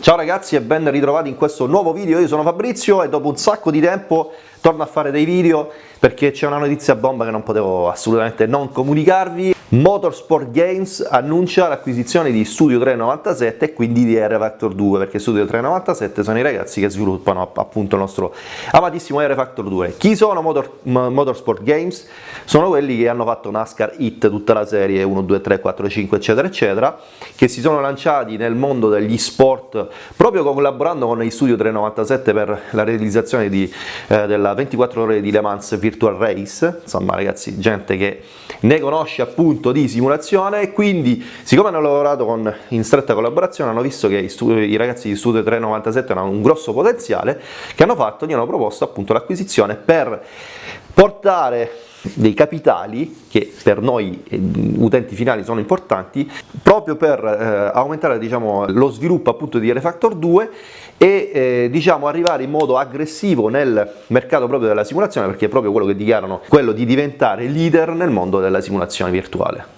Ciao ragazzi e ben ritrovati in questo nuovo video, io sono Fabrizio e dopo un sacco di tempo torno a fare dei video perché c'è una notizia bomba che non potevo assolutamente non comunicarvi. Motorsport Games annuncia l'acquisizione di Studio 397 e quindi di R Factor 2 perché Studio 397 sono i ragazzi che sviluppano appunto il nostro amatissimo R Factor 2. Chi sono Motor, Motorsport Games? Sono quelli che hanno fatto NASCAR Hit, tutta la serie 1, 2, 3, 4, 5 eccetera eccetera che si sono lanciati nel mondo degli sport proprio collaborando con i Studio 397 per la realizzazione di, eh, della 24 ore di Le Mans Virtual Race, insomma ragazzi gente che ne conosce appunto di simulazione. E quindi siccome hanno lavorato con, in stretta collaborazione hanno visto che i, ragazzi di Studio 397 hanno un grosso potenziale che hanno fatto, gli hanno proposto appunto l'acquisizione per portare dei capitali che per noi eh, utenti finali sono importanti proprio per eh, aumentare diciamo, lo sviluppo appunto di Refactor 2 e eh, diciamo, arrivare in modo aggressivo nel mercato proprio della simulazione perché è proprio quello che dichiarano quello di diventare leader nel mondo della simulazione virtuale.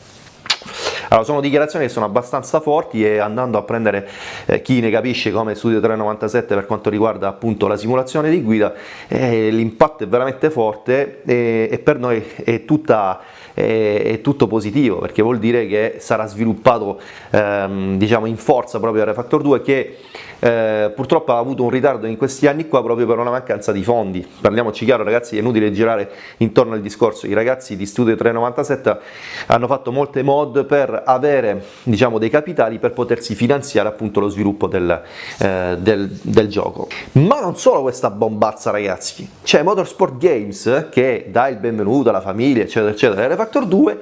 Allora, sono dichiarazioni che sono abbastanza forti e andando a prendere eh, chi ne capisce come Studio 397 per quanto riguarda appunto la simulazione di guida, eh, l'impatto è veramente forte e, e per noi è tutta è, tutto positivo perché vuol dire che sarà sviluppato ehm, diciamo in forza proprio Refactor 2 che eh, purtroppo ha avuto un ritardo in questi anni qua proprio per una mancanza di fondi. Parliamoci chiaro ragazzi è inutile girare intorno al discorso. I ragazzi di Studio 397 hanno fatto molte mod per avere diciamo dei capitali per potersi finanziare appunto lo sviluppo del, eh, del, del gioco. Ma non solo questa bombazza ragazzi. C'è Motorsport Games che dà il benvenuto alla famiglia eccetera eccetera. Refactor 2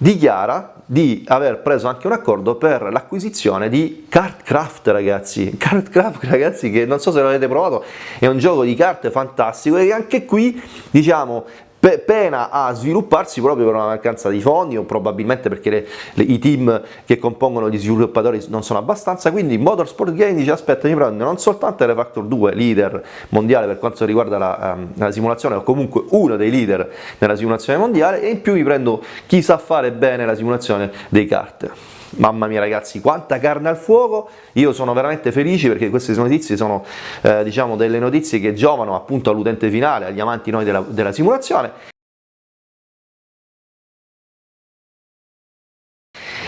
dichiara di aver preso anche un accordo per l'acquisizione di Cardcraft ragazzi, Cardcraft ragazzi che non so se l'avete provato, è un gioco di carte fantastico e anche qui diciamo pena a svilupparsi proprio per una mancanza di fondi o probabilmente perché le, le, i team che compongono gli sviluppatori non sono abbastanza, quindi Motorsport Game dice aspetta mi prendo non soltanto Refactor 2 leader mondiale per quanto riguarda la, um, la, simulazione o comunque uno dei leader nella simulazione mondiale e in più mi prendo chi sa fare bene la simulazione dei kart. Mamma mia ragazzi, quanta carne al fuoco, io sono veramente felice perché queste notizie sono eh, diciamo delle notizie che giovano appunto all'utente finale, agli amanti noi della, della simulazione.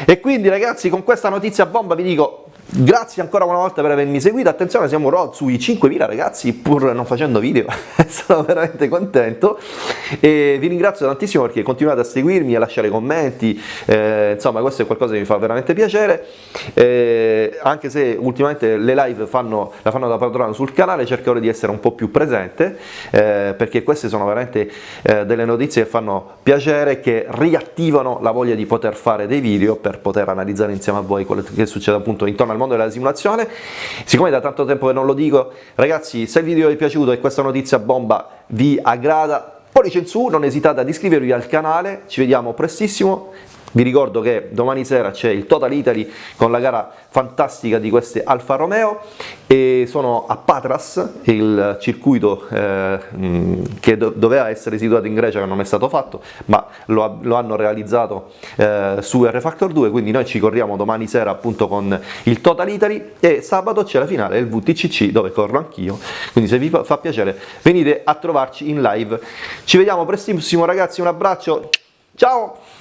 E quindi ragazzi con questa notizia bomba vi dico Grazie ancora una volta per avermi seguito, attenzione siamo sui 5.000 ragazzi pur non facendo video, sono veramente contento. E vi ringrazio tantissimo perché continuate a seguirmi, a lasciare commenti, eh, insomma questo è qualcosa che mi fa veramente piacere, eh, anche se ultimamente le live fanno, la fanno da padrone sul canale cercherò di essere un po' più presente eh, perché queste sono veramente eh, delle notizie che fanno piacere, che riattivano la voglia di poter fare dei video per poter analizzare insieme a voi quello che succede appunto intorno al mondo della simulazione. Siccome da tanto tempo che non lo dico, ragazzi, se il video vi è piaciuto e questa notizia bomba vi aggrada, pollice in su, non esitate ad iscrivervi al canale, ci vediamo prestissimo, vi ricordo che domani sera c'è il Total Italy con la gara fantastica di queste Alfa Romeo e sono a Patras, il circuito eh, che do doveva essere situato in Grecia che non è stato fatto, ma lo, lo hanno realizzato eh, su R Factor 2, quindi noi ci corriamo domani sera appunto con il Total Italy e sabato c'è la finale del VTCC dove corro anch'io, quindi se vi fa piacere venite a trovarci in live. Ci vediamo prestissimo ragazzi, un abbraccio, ciao!